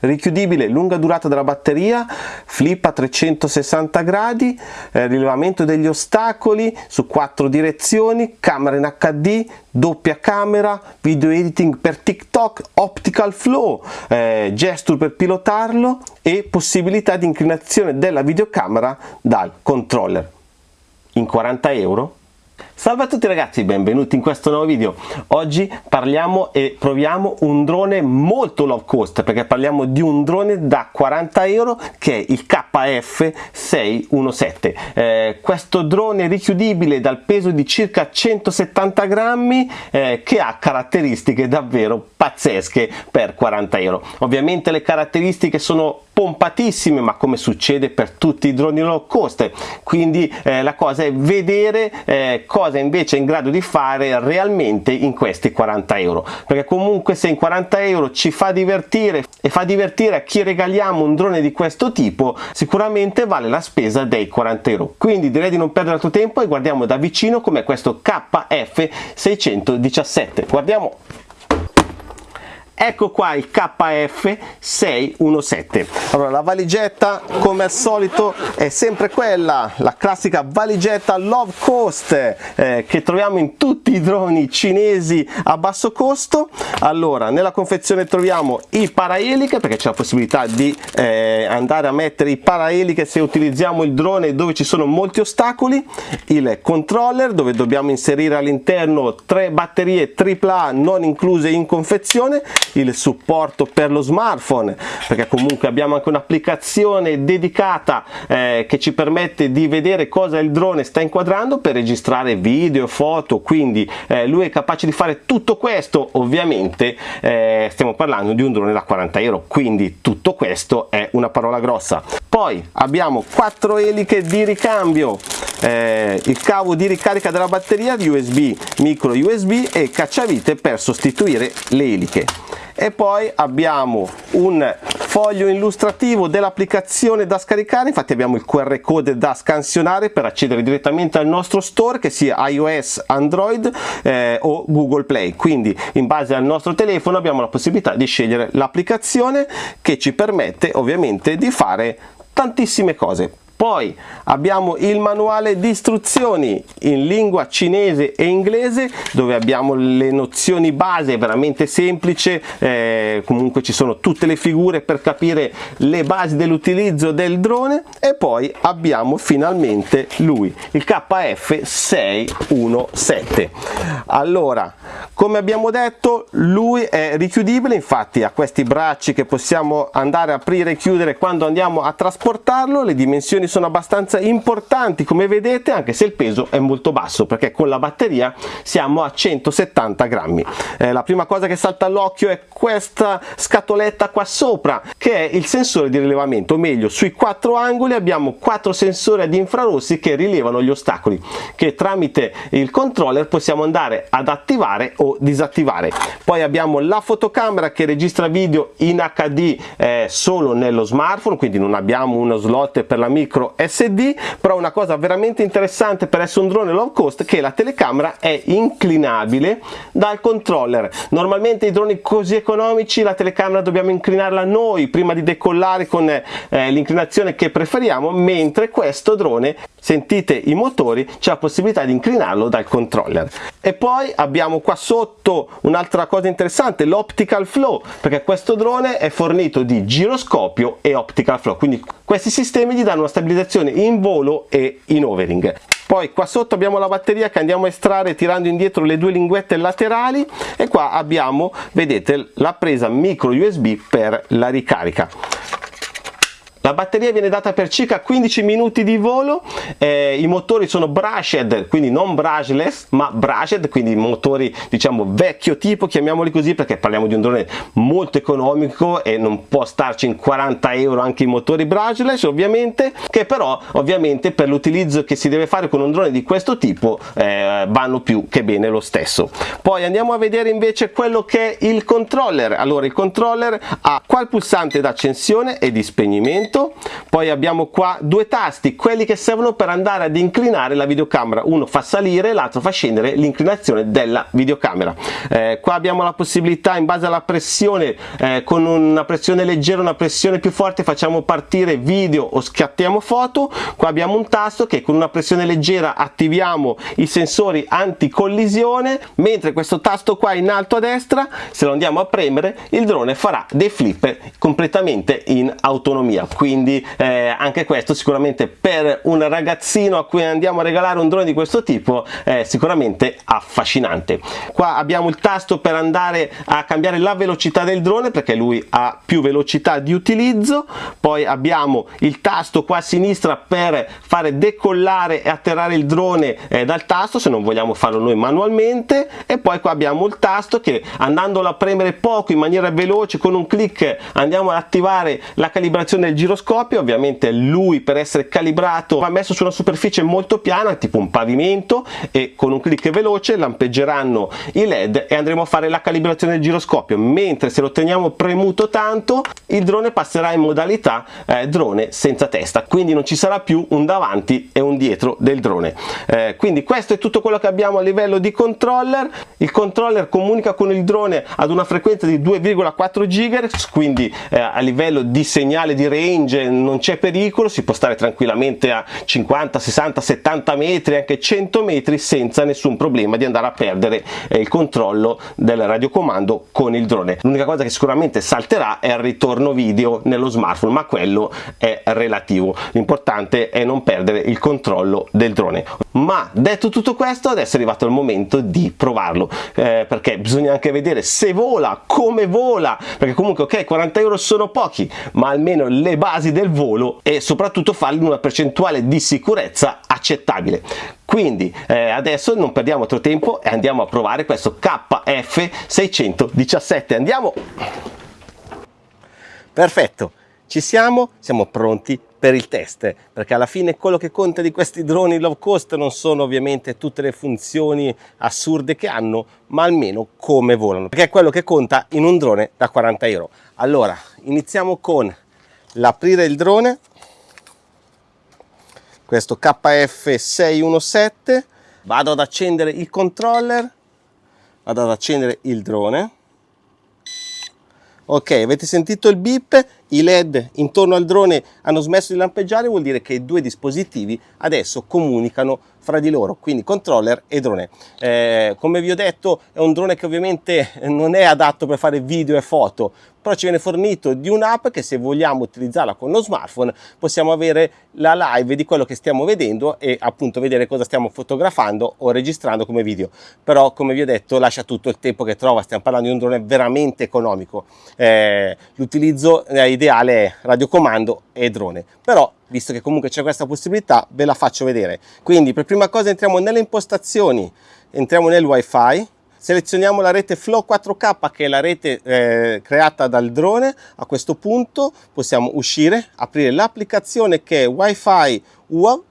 richiudibile, lunga durata della batteria, flip a 360 gradi, eh, rilevamento degli ostacoli su quattro direzioni, camera in HD, doppia camera, video editing per TikTok, optical flow, eh, gesture per pilotarlo e possibilità di inclinazione della videocamera dal controller. In 40 euro? Salve a tutti ragazzi, benvenuti in questo nuovo video. Oggi parliamo e proviamo un drone molto low cost perché parliamo di un drone da 40 euro che è il KF617. Eh, questo drone richiudibile dal peso di circa 170 grammi eh, che ha caratteristiche davvero pazzesche per 40 euro. Ovviamente le caratteristiche sono pompatissime ma come succede per tutti i droni low cost. Quindi eh, la cosa è vedere eh, cosa invece è in grado di fare realmente in questi 40 euro. Perché comunque se in 40 euro ci fa divertire e fa divertire a chi regaliamo un drone di questo tipo sicuramente vale la spesa dei 40 euro. Quindi direi di non perdere altro tempo e guardiamo da vicino come questo KF617 guardiamo ecco qua il KF617 allora la valigetta come al solito è sempre quella la classica valigetta low cost eh, che troviamo in tutti i droni cinesi a basso costo. Allora nella confezione troviamo i paraeliche perché c'è la possibilità di eh, andare a mettere i paraeliche se utilizziamo il drone dove ci sono molti ostacoli. Il controller dove dobbiamo inserire all'interno tre batterie AAA non incluse in confezione il supporto per lo smartphone perché comunque abbiamo anche un'applicazione dedicata eh, che ci permette di vedere cosa il drone sta inquadrando per registrare video, foto, quindi eh, lui è capace di fare tutto questo. Ovviamente eh, stiamo parlando di un drone da 40 euro quindi tutto questo è una parola grossa. Poi abbiamo quattro eliche di ricambio eh, il cavo di ricarica della batteria di USB micro USB e cacciavite per sostituire le eliche e poi abbiamo un foglio illustrativo dell'applicazione da scaricare. Infatti abbiamo il QR code da scansionare per accedere direttamente al nostro store che sia iOS, Android eh, o Google Play. Quindi in base al nostro telefono abbiamo la possibilità di scegliere l'applicazione che ci permette ovviamente di fare tantissime cose poi abbiamo il manuale di istruzioni in lingua cinese e inglese dove abbiamo le nozioni base veramente semplice. Eh, comunque ci sono tutte le figure per capire le basi dell'utilizzo del drone. E poi abbiamo finalmente lui il KF 617 allora come abbiamo detto lui è richiudibile. Infatti ha questi bracci che possiamo andare a aprire e chiudere quando andiamo a trasportarlo le dimensioni sono abbastanza importanti come vedete anche se il peso è molto basso perché con la batteria siamo a 170 grammi. Eh, la prima cosa che salta all'occhio è questa scatoletta qua sopra che è il sensore di rilevamento. O meglio sui quattro angoli abbiamo quattro sensori ad infrarossi che rilevano gli ostacoli che tramite il controller possiamo andare ad attivare o disattivare. Poi abbiamo la fotocamera che registra video in HD eh, solo nello smartphone quindi non abbiamo uno slot per la micro micro SD però una cosa veramente interessante per essere un drone low cost che la telecamera è inclinabile dal controller. Normalmente i droni così economici la telecamera dobbiamo inclinarla noi prima di decollare con eh, l'inclinazione che preferiamo mentre questo drone sentite i motori c'è la possibilità di inclinarlo dal controller. E poi abbiamo qua sotto un'altra cosa interessante l'optical flow perché questo drone è fornito di giroscopio e optical flow. Quindi questi sistemi gli danno una stabilizzazione in volo e in overing. Poi qua sotto abbiamo la batteria che andiamo a estrarre tirando indietro le due linguette laterali e qua abbiamo vedete la presa micro USB per la ricarica la batteria viene data per circa 15 minuti di volo, eh, i motori sono brushed, quindi non brushless, ma brushed, quindi motori diciamo vecchio tipo, chiamiamoli così perché parliamo di un drone molto economico e non può starci in 40 euro anche i motori brushless ovviamente, che però ovviamente per l'utilizzo che si deve fare con un drone di questo tipo eh, vanno più che bene lo stesso. Poi andiamo a vedere invece quello che è il controller, allora il controller ha qua il pulsante d'accensione e di spegnimento movimento poi abbiamo qua due tasti quelli che servono per andare ad inclinare la videocamera. Uno fa salire l'altro fa scendere l'inclinazione della videocamera. Eh, qua abbiamo la possibilità in base alla pressione eh, con una pressione leggera una pressione più forte facciamo partire video o scattiamo foto. Qua abbiamo un tasto che con una pressione leggera attiviamo i sensori anticollisione mentre questo tasto qua in alto a destra se lo andiamo a premere il drone farà dei flipper completamente in autonomia quindi eh, anche questo sicuramente per un ragazzino a cui andiamo a regalare un drone di questo tipo è sicuramente affascinante. Qua abbiamo il tasto per andare a cambiare la velocità del drone perché lui ha più velocità di utilizzo. Poi abbiamo il tasto qua a sinistra per fare decollare e atterrare il drone eh, dal tasto se non vogliamo farlo noi manualmente. E poi qua abbiamo il tasto che andandolo a premere poco in maniera veloce con un clic andiamo ad attivare la calibrazione del giroscopio ovviamente lui per essere calibrato va messo su una superficie molto piana tipo un pavimento e con un clic veloce lampeggeranno i led e andremo a fare la calibrazione del giroscopio. Mentre se lo teniamo premuto tanto il drone passerà in modalità eh, drone senza testa. Quindi non ci sarà più un davanti e un dietro del drone. Eh, quindi questo è tutto quello che abbiamo a livello di controller. Il controller comunica con il drone ad una frequenza di 2,4 GHz quindi eh, a livello di segnale di range non c'è pericolo si può stare tranquillamente a 50 60 70 metri anche 100 metri senza nessun problema di andare a perdere eh, il controllo del radiocomando con il drone. L'unica cosa che sicuramente salterà è il ritorno video nello smartphone ma quello è relativo. L'importante è non perdere il controllo del drone ma detto tutto questo adesso è arrivato il momento di provarlo eh, perché bisogna anche vedere se vola come vola perché comunque ok 40 euro sono pochi ma almeno le basi del volo e soprattutto farli in una percentuale di sicurezza accettabile. Quindi eh, adesso non perdiamo altro tempo e andiamo a provare questo KF617 andiamo! Perfetto ci siamo siamo pronti per il test perché alla fine quello che conta di questi droni low cost non sono ovviamente tutte le funzioni assurde che hanno ma almeno come volano perché è quello che conta in un drone da 40 euro. Allora iniziamo con l'aprire il drone questo KF617 vado ad accendere il controller vado ad accendere il drone. Ok avete sentito il beep i led intorno al drone hanno smesso di lampeggiare vuol dire che i due dispositivi adesso comunicano fra di loro quindi controller e drone. Eh, come vi ho detto è un drone che ovviamente non è adatto per fare video e foto però ci viene fornito di un'app che se vogliamo utilizzarla con lo smartphone possiamo avere la live di quello che stiamo vedendo e appunto vedere cosa stiamo fotografando o registrando come video. Però come vi ho detto lascia tutto il tempo che trova stiamo parlando di un drone veramente economico. Eh, l'utilizzo è ideale è radiocomando e drone. Però visto che comunque c'è questa possibilità ve la faccio vedere. Quindi per prima cosa entriamo nelle impostazioni. Entriamo nel wifi selezioniamo la rete Flow 4K che è la rete eh, creata dal drone. A questo punto possiamo uscire aprire l'applicazione che è Wi-Fi UAV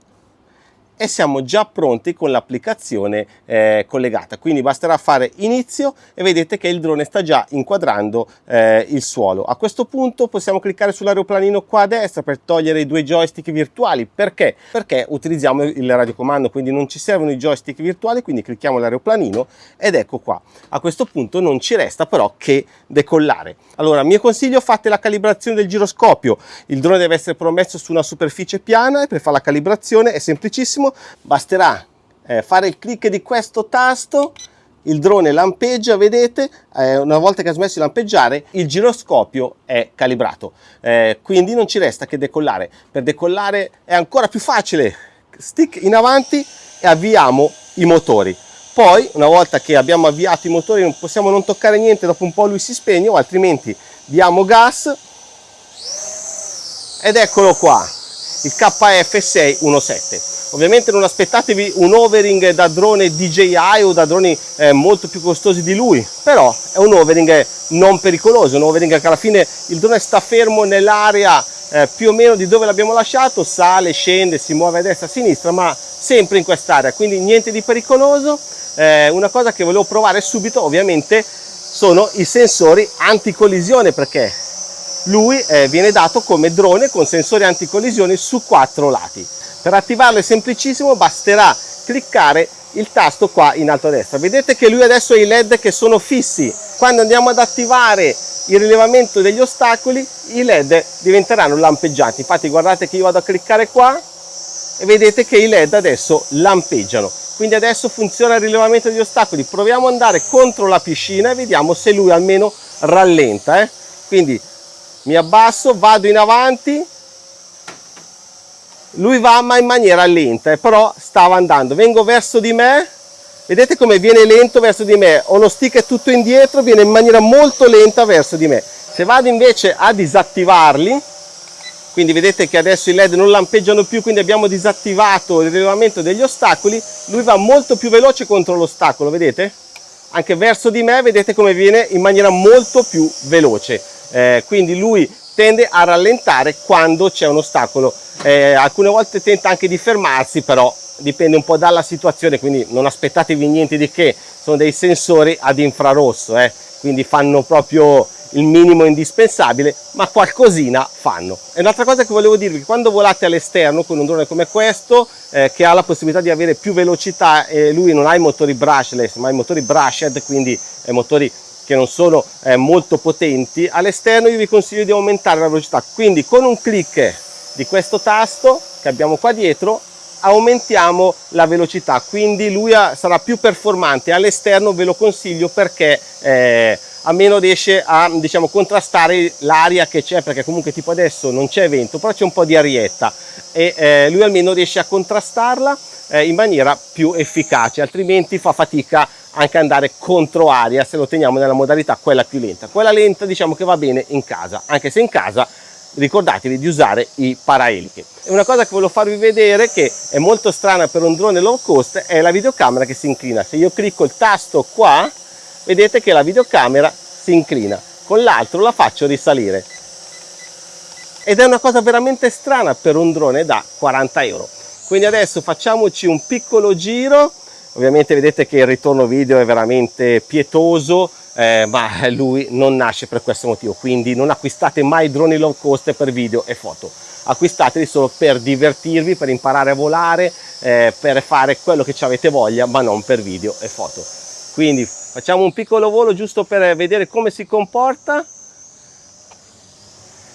e siamo già pronti con l'applicazione eh, collegata. Quindi basterà fare inizio e vedete che il drone sta già inquadrando eh, il suolo. A questo punto possiamo cliccare sull'aeroplanino qua a destra per togliere i due joystick virtuali. Perché? Perché utilizziamo il radiocomando quindi non ci servono i joystick virtuali quindi clicchiamo l'aeroplanino ed ecco qua. A questo punto non ci resta però che decollare. Allora mio consiglio fate la calibrazione del giroscopio. Il drone deve essere promesso su una superficie piana e per fare la calibrazione è semplicissimo basterà eh, fare il clic di questo tasto il drone lampeggia vedete eh, una volta che ha smesso di lampeggiare il giroscopio è calibrato. Eh, quindi non ci resta che decollare. Per decollare è ancora più facile. Stick in avanti e avviamo i motori. Poi una volta che abbiamo avviato i motori non possiamo non toccare niente dopo un po' lui si spegne o altrimenti diamo gas. Ed eccolo qua il KF617 Ovviamente non aspettatevi un overing da drone DJI o da droni eh, molto più costosi di lui, però è un overing non pericoloso, un overing che alla fine il drone sta fermo nell'area eh, più o meno di dove l'abbiamo lasciato, sale, scende, si muove a destra a sinistra, ma sempre in quest'area, quindi niente di pericoloso. Eh, una cosa che volevo provare subito ovviamente sono i sensori anticollisione perché lui eh, viene dato come drone con sensori anticollisione su quattro lati. Per attivarlo è semplicissimo, basterà cliccare il tasto qua in alto a destra. Vedete che lui adesso ha i led che sono fissi. Quando andiamo ad attivare il rilevamento degli ostacoli, i led diventeranno lampeggianti. Infatti guardate che io vado a cliccare qua e vedete che i led adesso lampeggiano. Quindi adesso funziona il rilevamento degli ostacoli. Proviamo ad andare contro la piscina e vediamo se lui almeno rallenta. Eh? Quindi mi abbasso, vado in avanti, lui va ma in maniera lenta, però stava andando. Vengo verso di me, vedete come viene lento verso di me, ho lo stick tutto indietro, viene in maniera molto lenta verso di me. Se vado invece a disattivarli, quindi vedete che adesso i led non lampeggiano più, quindi abbiamo disattivato il rilevamento degli ostacoli, lui va molto più veloce contro l'ostacolo, vedete? Anche verso di me vedete come viene in maniera molto più veloce. Eh, quindi lui tende a rallentare quando c'è un ostacolo. Eh, alcune volte tenta anche di fermarsi, però dipende un po' dalla situazione, quindi non aspettatevi niente di che, sono dei sensori ad infrarosso, eh, quindi fanno proprio il minimo indispensabile, ma qualcosina fanno. E un'altra cosa che volevo dirvi, quando volate all'esterno con un drone come questo, eh, che ha la possibilità di avere più velocità, e lui non ha i motori brushless, ma i motori brushed, quindi eh, motori che non sono eh, molto potenti, all'esterno io vi consiglio di aumentare la velocità. Quindi con un clic di questo tasto che abbiamo qua dietro aumentiamo la velocità, quindi lui sarà più performante. All'esterno ve lo consiglio perché eh, almeno riesce a diciamo, contrastare l'aria che c'è, perché comunque tipo adesso non c'è vento, però c'è un po' di arietta e eh, lui almeno riesce a contrastarla eh, in maniera più efficace, altrimenti fa fatica anche andare contro aria se lo teniamo nella modalità quella più lenta. Quella lenta diciamo che va bene in casa, anche se in casa ricordatevi di usare i paraeliche. E una cosa che volevo farvi vedere che è molto strana per un drone low cost è la videocamera che si inclina. Se io clicco il tasto qua, vedete che la videocamera si inclina, con l'altro la faccio risalire. Ed è una cosa veramente strana per un drone da 40 euro. Quindi adesso facciamoci un piccolo giro Ovviamente vedete che il ritorno video è veramente pietoso, eh, ma lui non nasce per questo motivo, quindi non acquistate mai droni low cost per video e foto, acquistateli solo per divertirvi, per imparare a volare, eh, per fare quello che ci avete voglia, ma non per video e foto. Quindi facciamo un piccolo volo giusto per vedere come si comporta.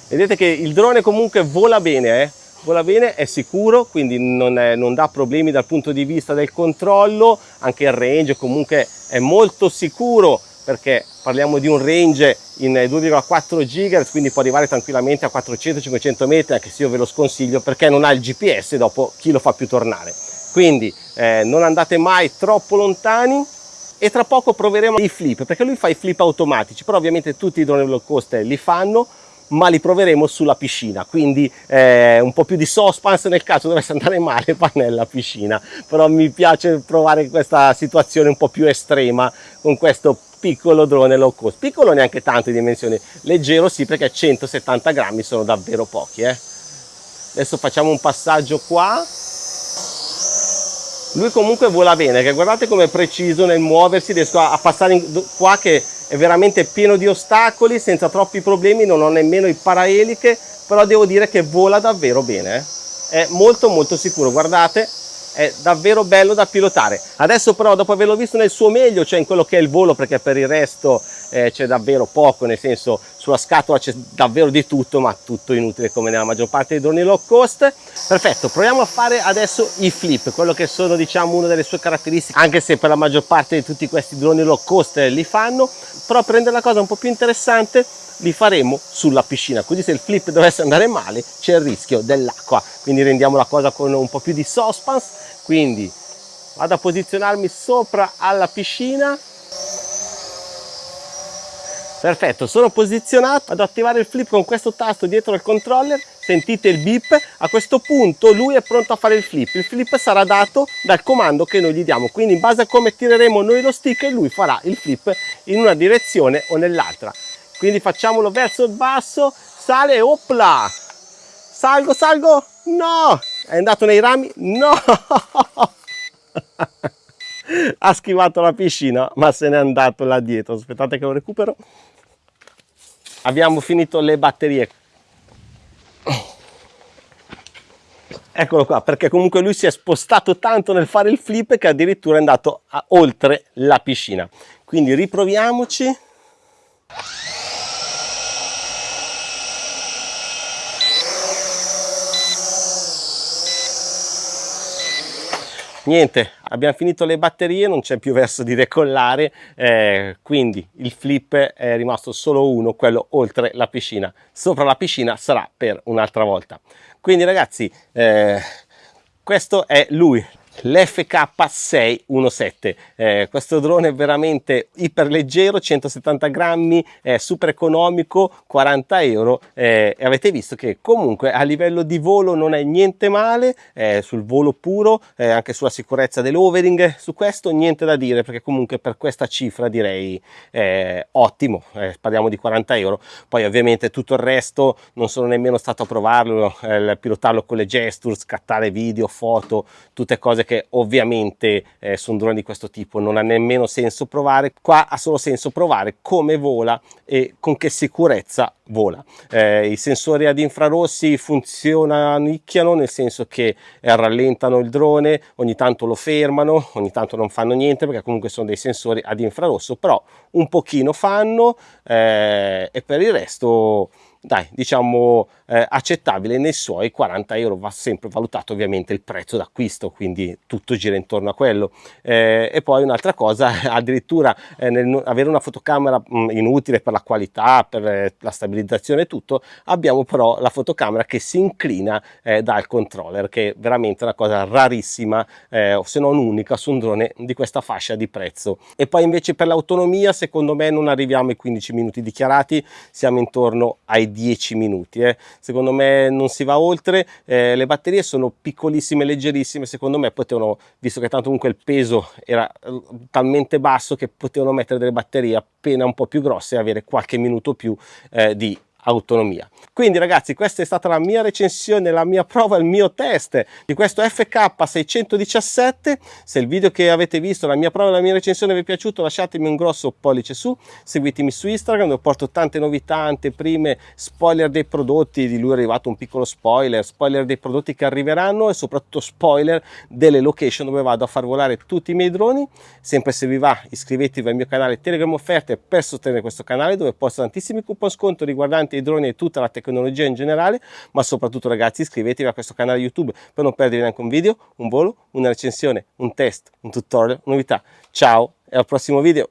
Vedete che il drone comunque vola bene, eh? vola bene, è sicuro, quindi non, è, non, dà problemi dal punto di vista del controllo, anche il range comunque è molto sicuro perché parliamo di un range in 2,4 GHz, quindi può arrivare tranquillamente a 400-500 metri, anche se io ve lo sconsiglio perché non ha il GPS, dopo chi lo fa più tornare. Quindi eh, non andate mai troppo lontani e tra poco proveremo i flip, perché lui fa i flip automatici, però ovviamente tutti i droni low cost li fanno, ma li proveremo sulla piscina. Quindi eh, un po' più di suspense nel caso dovesse andare male va nella piscina. Però mi piace provare questa situazione un po' più estrema con questo piccolo drone low cost. Piccolo neanche tanto di dimensioni leggero sì perché 170 grammi sono davvero pochi eh. adesso facciamo un passaggio qua lui comunque vola bene che guardate come è preciso nel muoversi riesco a, passare in, qua che è veramente pieno di ostacoli senza troppi problemi non ho nemmeno i paraeliche però devo dire che vola davvero bene eh. è molto molto sicuro guardate è davvero bello da pilotare adesso però dopo averlo visto nel suo meglio cioè in quello che è il volo perché per il resto eh, c'è davvero poco nel senso sulla scatola c'è davvero di tutto ma tutto inutile come nella maggior parte dei droni low cost. Perfetto proviamo a fare adesso i flip quello che sono diciamo una delle sue caratteristiche anche se per la maggior parte di tutti questi droni low cost li fanno però per rendere la cosa un po' più interessante li faremo sulla piscina. Così se il flip dovesse andare male c'è il rischio dell'acqua. Quindi rendiamo la cosa con un po' più di suspense. Quindi vado a posizionarmi sopra alla piscina perfetto sono posizionato ad attivare il flip con questo tasto dietro al controller sentite il beep a questo punto lui è pronto a fare il flip il flip sarà dato dal comando che noi gli diamo quindi in base a come tireremo noi lo stick lui farà il flip in una direzione o nell'altra quindi facciamolo verso il basso sale opla salgo salgo no è andato nei rami? No! ha schivato la piscina, ma se n'è andato là dietro. Aspettate che lo recupero. Abbiamo finito le batterie. Eccolo qua perché comunque lui si è spostato tanto nel fare il flip che addirittura è andato a, oltre la piscina. Quindi riproviamoci niente abbiamo finito le batterie non c'è più verso di decollare eh, quindi il flip è rimasto solo uno quello oltre la piscina. Sopra la piscina sarà per un'altra volta. Quindi ragazzi eh, questo è lui l'FK617 eh, questo drone è veramente iper leggero 170 grammi è super economico 40 euro. Eh, e avete visto che comunque a livello di volo non è niente male eh, sul volo puro eh, anche sulla sicurezza dell'overing su questo niente da dire perché comunque per questa cifra direi eh, ottimo. Eh, parliamo di 40 euro. Poi ovviamente tutto il resto non sono nemmeno stato a provarlo pilotarlo con le gesture scattare video foto tutte cose che ovviamente eh, su un drone di questo tipo non ha nemmeno senso provare, qua ha solo senso provare come vola e con che sicurezza vola. Eh, I sensori ad infrarossi funzionano, nicchiano, nel senso che eh, rallentano il drone, ogni tanto lo fermano, ogni tanto non fanno niente perché comunque sono dei sensori ad infrarosso, però un pochino fanno eh, e per il resto dai diciamo eh, accettabile nei suoi 40 euro va sempre valutato ovviamente il prezzo d'acquisto quindi tutto gira intorno a quello. Eh, e poi un'altra cosa addirittura eh, nel avere una fotocamera mh, mm, inutile per la qualità per eh, la stabilizzazione e tutto abbiamo però la fotocamera che si inclina eh, dal controller che è veramente una cosa rarissima eh, se non unica su un drone di questa fascia di prezzo. E poi invece per l'autonomia secondo me non arriviamo ai 15 minuti dichiarati siamo intorno ai 10 minuti eh. secondo me non si va oltre eh, le batterie sono piccolissime leggerissime secondo me potevano visto che tanto comunque il peso era eh, talmente basso che potevano mettere delle batterie appena un po' più grosse e avere qualche minuto più eh, di autonomia. Quindi ragazzi questa è stata la mia recensione, la mia prova, il mio test di questo FK617. Se il video che avete visto, la mia prova la mia recensione vi è piaciuto lasciatemi un grosso pollice su, seguitemi su Instagram dove porto tante novità, anteprime, spoiler dei prodotti, di lui è arrivato un piccolo spoiler, spoiler dei prodotti che arriveranno e soprattutto spoiler delle location dove vado a far volare tutti i miei droni. Sempre se vi va iscrivetevi al mio canale Telegram Offerte per sostenere questo canale dove posto tantissimi coupon sconto riguardanti i droni e tutta la tecnologia in generale, ma soprattutto ragazzi iscrivetevi a questo canale YouTube per non perdere neanche un video, un volo, una recensione, un test, un tutorial, novità. Ciao e al prossimo video!